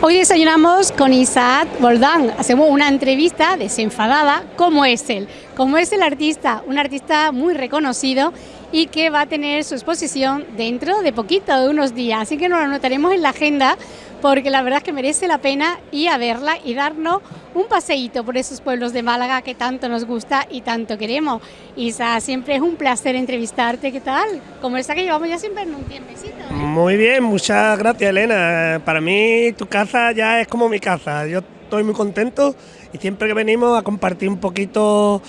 Hoy desayunamos con Isaac Boldán. Hacemos una entrevista desenfadada, como es él, como es el artista, un artista muy reconocido y que va a tener su exposición dentro de poquito, de unos días. Así que nos lo anotaremos en la agenda porque la verdad es que merece la pena ir a verla y darnos un paseíto por esos pueblos de Málaga que tanto nos gusta y tanto queremos. Isa, siempre es un placer entrevistarte, ¿qué tal? Como esta que llevamos ya sin vernos un tiempecito. ¿eh? Muy bien, muchas gracias Elena. Para mí tu casa ya es como mi casa. Yo estoy muy contento y siempre que venimos a compartir un poquito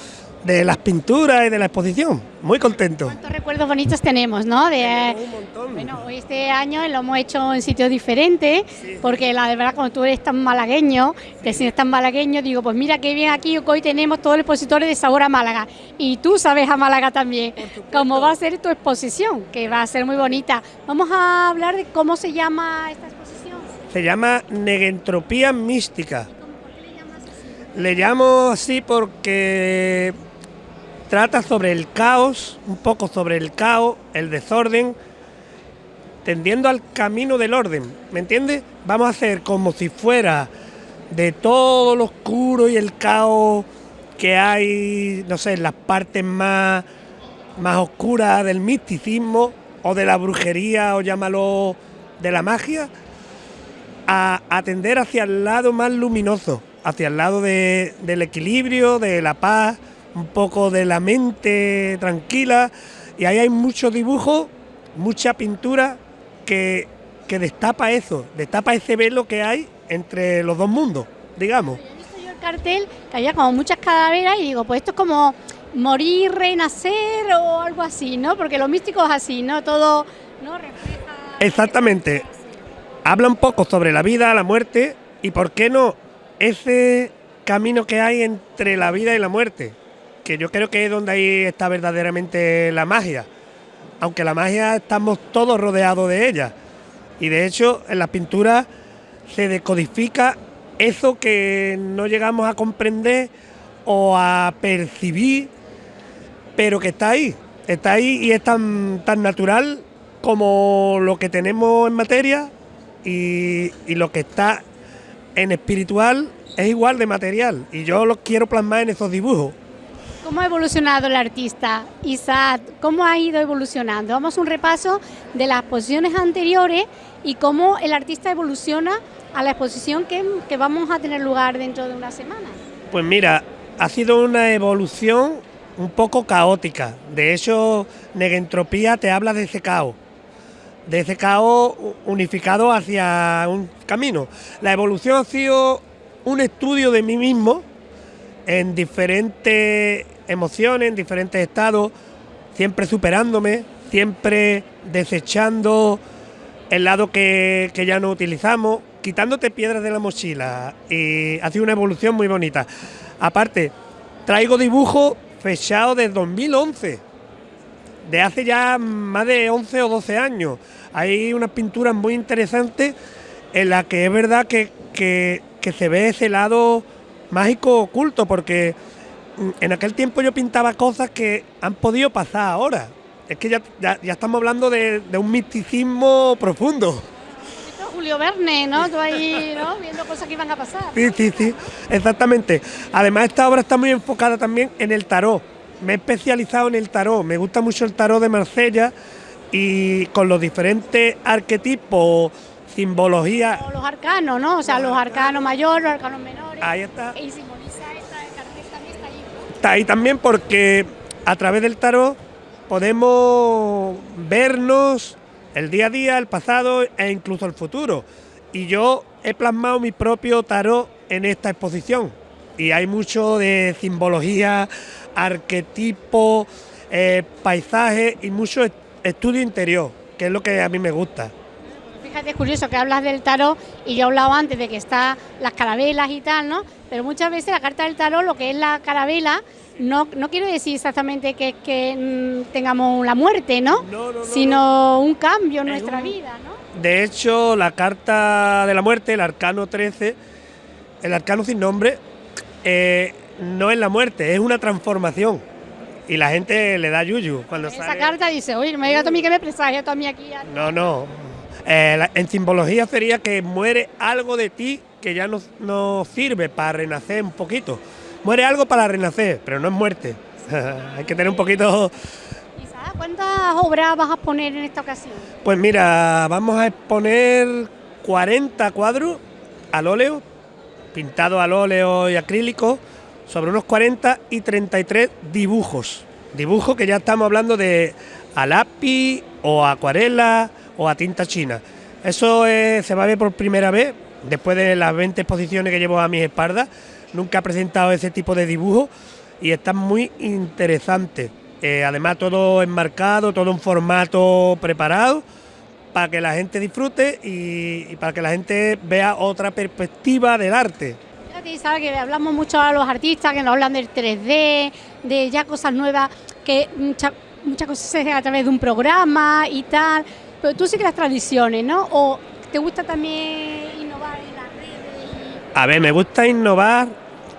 de las pinturas y de la exposición. Muy contento. ¿Cuántos recuerdos bonitos tenemos, no? De, un montón. Bueno, hoy este año lo hemos hecho en sitios diferentes, porque la verdad, cuando tú eres tan malagueño, te sientes tan malagueño, digo, pues mira qué bien aquí, hoy tenemos todos los expositores de sabor a Málaga. Y tú sabes a Málaga también, cómo va a ser tu exposición, que va a ser muy bonita. Vamos a hablar de cómo se llama esta exposición. Se llama Negentropía Mística. ¿Por qué le llamas así? Le llamo así porque trata sobre el caos, un poco sobre el caos, el desorden, tendiendo al camino del orden, ¿me entiendes? Vamos a hacer como si fuera de todo lo oscuro y el caos que hay, no sé, en las partes más, más oscuras del misticismo o de la brujería o llámalo de la magia, a atender hacia el lado más luminoso, hacia el lado del equilibrio, de la paz, un poco de la mente tranquila y ahí hay mucho dibujo, mucha pintura que, que destapa eso, destapa ese velo que hay entre los dos mundos, digamos. He visto yo el cartel que había como muchas calaveras y digo, pues esto es como morir, renacer o algo así, ¿no? Porque lo místico es así, ¿no? Todo ¿no? refleja... Exactamente. Habla un poco sobre la vida, la muerte y, ¿por qué no? Ese camino que hay entre la vida y la muerte que yo creo que es donde ahí está verdaderamente la magia. Aunque la magia estamos todos rodeados de ella. Y de hecho, en las pinturas se decodifica eso que no llegamos a comprender o a percibir, pero que está ahí. Está ahí y es tan, tan natural como lo que tenemos en materia y, y lo que está en espiritual es igual de material. Y yo lo quiero plasmar en esos dibujos. ¿Cómo ha evolucionado el artista? Isaac, ¿cómo ha ido evolucionando? Vamos a un repaso de las posiciones anteriores y cómo el artista evoluciona a la exposición que, que vamos a tener lugar dentro de una semana. Pues mira, ha sido una evolución un poco caótica. De hecho, Negentropía te habla de ese caos, de ese caos unificado hacia un camino. La evolución ha sido un estudio de mí mismo en diferentes emociones, en diferentes estados, siempre superándome, siempre desechando el lado que, ya no utilizamos, quitándote piedras de la mochila. Y ha sido una evolución muy bonita. Aparte, traigo dibujos fechados desde 2011, de hace ya más de 11 o 12 años. Hay unas pinturas muy interesantes en las que es verdad que, que se ve ese lado mágico oculto, porque en aquel tiempo yo pintaba cosas que han podido pasar ahora. Es que ya, ya, estamos hablando de, un misticismo profundo. Julio Verne, ¿no? Tú ahí, ¿no? Viendo cosas que iban a pasar. Sí, sí, sí, exactamente. Además, esta obra está muy enfocada también en el tarot. Me he especializado en el tarot. Me gusta mucho el tarot de Marsella y con los diferentes arquetipos, simbologías. los arcanos, ¿no? O sea, los arcanos mayores, los arcanos menores. Ahí está. Y está ahí también porque a través del tarot podemos vernos el día a día, el pasado e incluso el futuro. Y yo he plasmado mi propio tarot en esta exposición. Y hay mucho de simbología, arquetipo, eh, paisaje y mucho estudio interior, que es lo que a mí me gusta. Fíjate, es curioso que hablas del tarot y yo he hablado antes de que está las carabelas y tal, ¿no? Pero muchas veces la carta del tarot, lo que es la carabela, no, no quiere decir exactamente que, que mm, tengamos la muerte, ¿no? Sino un cambio en nuestra vida, ¿no? De hecho, la carta de la muerte, el arcano 13, el arcano sin nombre, eh, no es la muerte, es una transformación. Y la gente le da yuyu cuando Esa carta dice, oye, no me digas a mí que me presagia a mí aquí. No, no, Eh, en simbología sería que muere algo de ti que ya no, sirve para renacer un poquito. Muere algo para renacer, pero no es muerte. Hay que tener un poquito... ¿Cuántas obras vas a poner en esta ocasión? Pues mira, vamos a exponer 40 cuadros al óleo, pintados al óleo y acrílico, sobre unos 40 y 33 dibujos. Dibujos que ya estamos hablando de a lápiz o acuarela o a tinta china. Eso se va a ver por primera vez, después de las 20 exposiciones que llevo a mis espaldas. Nunca he presentado ese tipo de dibujos y está muy interesante. Eh, además todo enmarcado, todo en formato preparado para que la gente disfrute y, para que la gente vea otra perspectiva del arte. Sabes que hablamos mucho a los artistas que nos hablan del 3D, de ya cosas nuevas, que muchas muchas cosas se hacen a través de un programa y tal, pero tú sí que las tradiciones, ¿no? ¿O te gusta también innovar en las redes? A ver, me gusta innovar,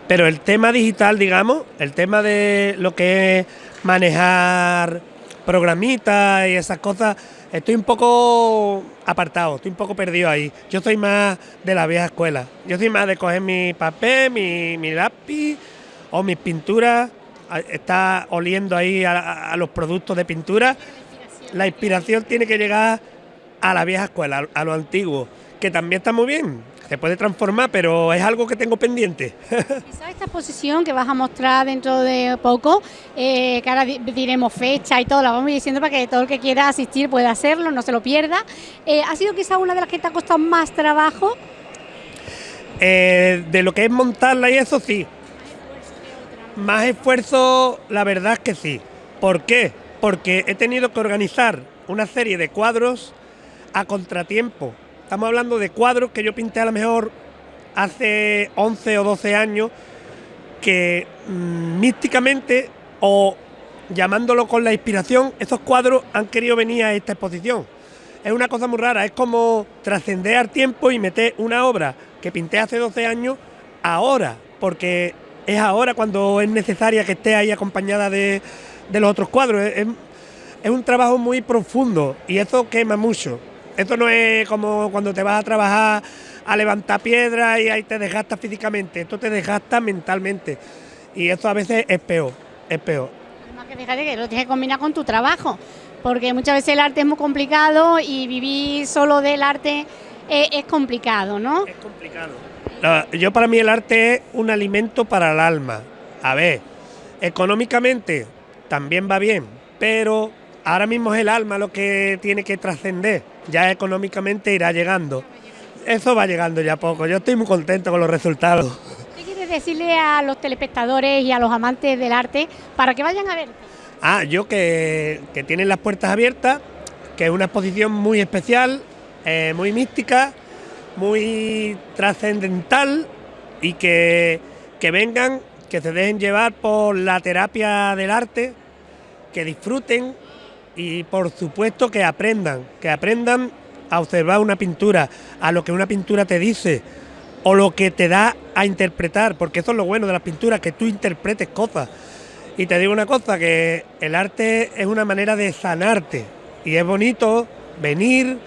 pero el tema digital, digamos, el tema de lo que es manejar programitas y esas cosas, estoy un poco apartado, estoy un poco perdido ahí. Yo soy más de la vieja escuela. Yo soy más de coger mi papel, mi, mi lápiz o mis pinturas está oliendo ahí a, los productos de pintura. La inspiración tiene que llegar a la vieja escuela, a lo antiguo, que también está muy bien, se puede transformar, pero es algo que tengo pendiente. Quizás esta exposición que vas a mostrar dentro de poco, eh, que ahora diremos fecha y todo, la vamos diciendo para que todo el que quiera asistir pueda hacerlo, no se lo pierda. Eh, ¿Ha sido quizás una de las que te ha costado más trabajo? Eh, de lo que es montarla y eso sí, más esfuerzo, la verdad es que sí. ¿Por qué? Porque he tenido que organizar una serie de cuadros a contratiempo. Estamos hablando de cuadros que yo pinté a lo mejor hace 11 o 12 años que mm, místicamente o llamándolo con la inspiración, esos cuadros han querido venir a esta exposición. Es una cosa muy rara, es como trascender al tiempo y meter una obra que pinté hace 12 años ahora, porque es ahora cuando es necesaria que esté ahí acompañada de, los otros cuadros. Es, un trabajo muy profundo y eso quema mucho. Esto no es como cuando te vas a trabajar a levantar piedras y ahí te desgastas físicamente, esto te desgasta mentalmente. Y eso a veces es peor, es peor. Además que fíjate que lo tienes que combinar con tu trabajo, porque muchas veces el arte es muy complicado y vivir solo del arte es, es complicado, ¿no? Es complicado yo para mí el arte es un alimento para el alma. A ver, económicamente también va bien, pero ahora mismo es el alma lo que tiene que trascender. Ya económicamente irá llegando. Eso va llegando ya poco. Yo estoy muy contento con los resultados. ¿Qué quieres decirle a los telespectadores y a los amantes del arte para que vayan a ver? Ah, yo que, tienen las puertas abiertas, que es una exposición muy especial, eh, muy mística muy trascendental y que, vengan, que se dejen llevar por la terapia del arte, que disfruten y por supuesto que aprendan, que aprendan a observar una pintura, a lo que una pintura te dice o lo que te da a interpretar, porque eso es lo bueno de las pinturas, que tú interpretes cosas. Y te digo una cosa, que el arte es una manera de sanarte y es bonito venir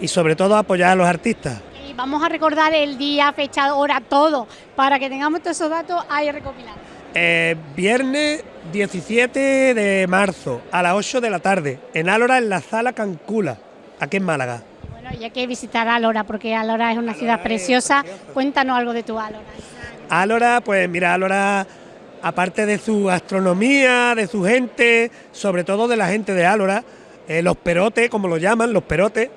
y sobre todo apoyar a los artistas vamos a recordar el día, fecha, hora, todo, para que tengamos todos esos datos ahí recopilados. Eh, viernes 17 de marzo a las 8 de la tarde, en Álora, en la sala Cancula, aquí en Málaga. Bueno, y hay que visitar Álora, porque Álora es una ciudad preciosa. Cuéntanos algo de tu Álora. Álora, pues mira, Álora, aparte de su astronomía, de su gente, sobre todo de la gente de Álora, eh, los perotes, como lo llaman, los perotes,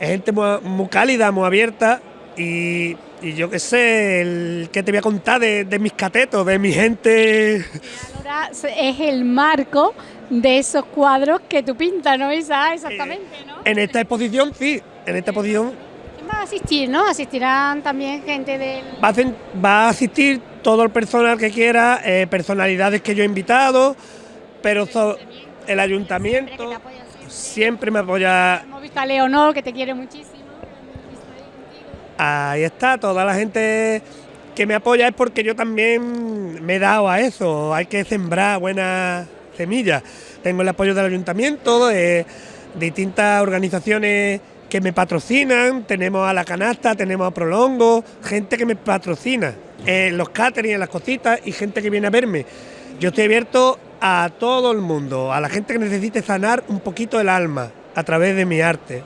es gente muy, cálida, muy abierta y, yo qué sé, el que te voy a contar de, mis catetos, de mi gente. Ahora es el marco de esos cuadros que tú pintas, ¿no, Isa? Exactamente, ¿no? En esta exposición, sí, en esta exposición. ¿Quién va a asistir, no? Asistirán también gente del... Va a, va a asistir todo el personal que quiera, eh, personalidades que yo he invitado, pero el ayuntamiento siempre me apoya. Hemos visto a Leonor, que te quiere muchísimo. Ahí está, toda la gente que me apoya es porque yo también me he dado a eso. Hay que sembrar buenas semillas. Tengo el apoyo del ayuntamiento, de distintas organizaciones que me patrocinan, tenemos a La Canasta, tenemos a Prolongo, gente que me patrocina, en los catering, las cositas y gente que viene a verme. Yo estoy abierto a todo el mundo, a la gente que necesite sanar un poquito el alma a través de mi arte.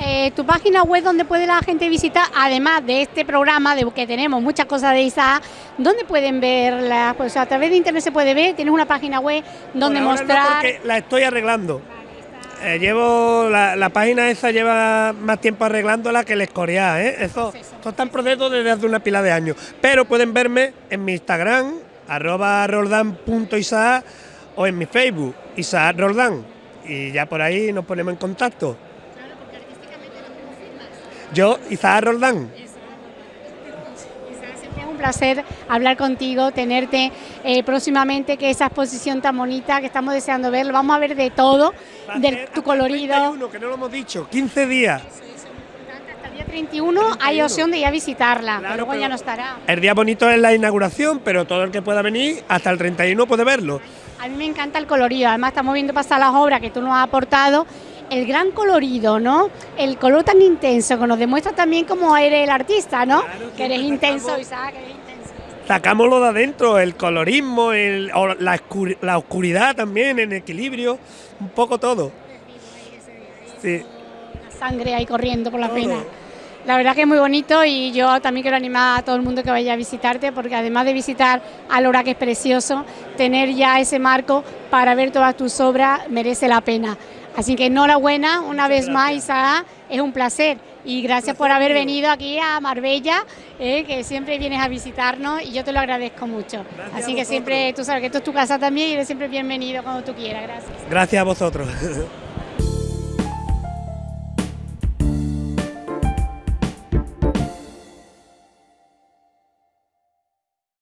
Eh, tu página web donde puede la gente visitar, además de este programa de que tenemos muchas cosas de Isa, ¿dónde pueden verla? Pues a través de internet se puede ver, tienes una página web donde mostrar. la estoy arreglando. Eh, llevo la, página esa lleva más tiempo arreglándola que el escorial, ¿eh? Eso, eso está en proceso desde hace una pila de años. Pero pueden verme en mi Instagram, arroba roldan.isaac o en mi Facebook, Isaac Roldán. Y ya por ahí nos ponemos en contacto. Yo, Isaac Roldán. Es un placer hablar contigo, tenerte eh, próximamente, que esa exposición tan bonita que estamos deseando ver, vamos a ver de todo, de tu colorido. que no lo hemos dicho, 15 días. Hasta el día 31, hay opción de ir a visitarla, pero luego ya no estará. El día bonito es la inauguración, pero todo el que pueda venir hasta el 31 puede verlo. A mí me encanta el colorido, además estamos viendo pasar las obras que tú nos has aportado el gran colorido, ¿no? El color tan intenso que nos demuestra también cómo eres el artista, ¿no? que eres intenso, Isaac, que eres intenso. Sacámoslo de adentro, el colorismo, el, la, oscuridad también, en equilibrio, un poco todo. Sí. La sangre ahí corriendo por la pena. La verdad que es muy bonito y yo también quiero animar a todo el mundo que vaya a visitarte porque además de visitar Alora que es precioso, tener ya ese marco para ver todas tus obras merece la pena. Así que enhorabuena una vez más, Isaac, es un placer y gracias por haber venido aquí a Marbella, eh, que siempre vienes a visitarnos y yo te lo agradezco mucho. Así que siempre, tú sabes que esto es tu casa también y eres siempre bienvenido cuando tú quieras. Gracias. Gracias a vosotros.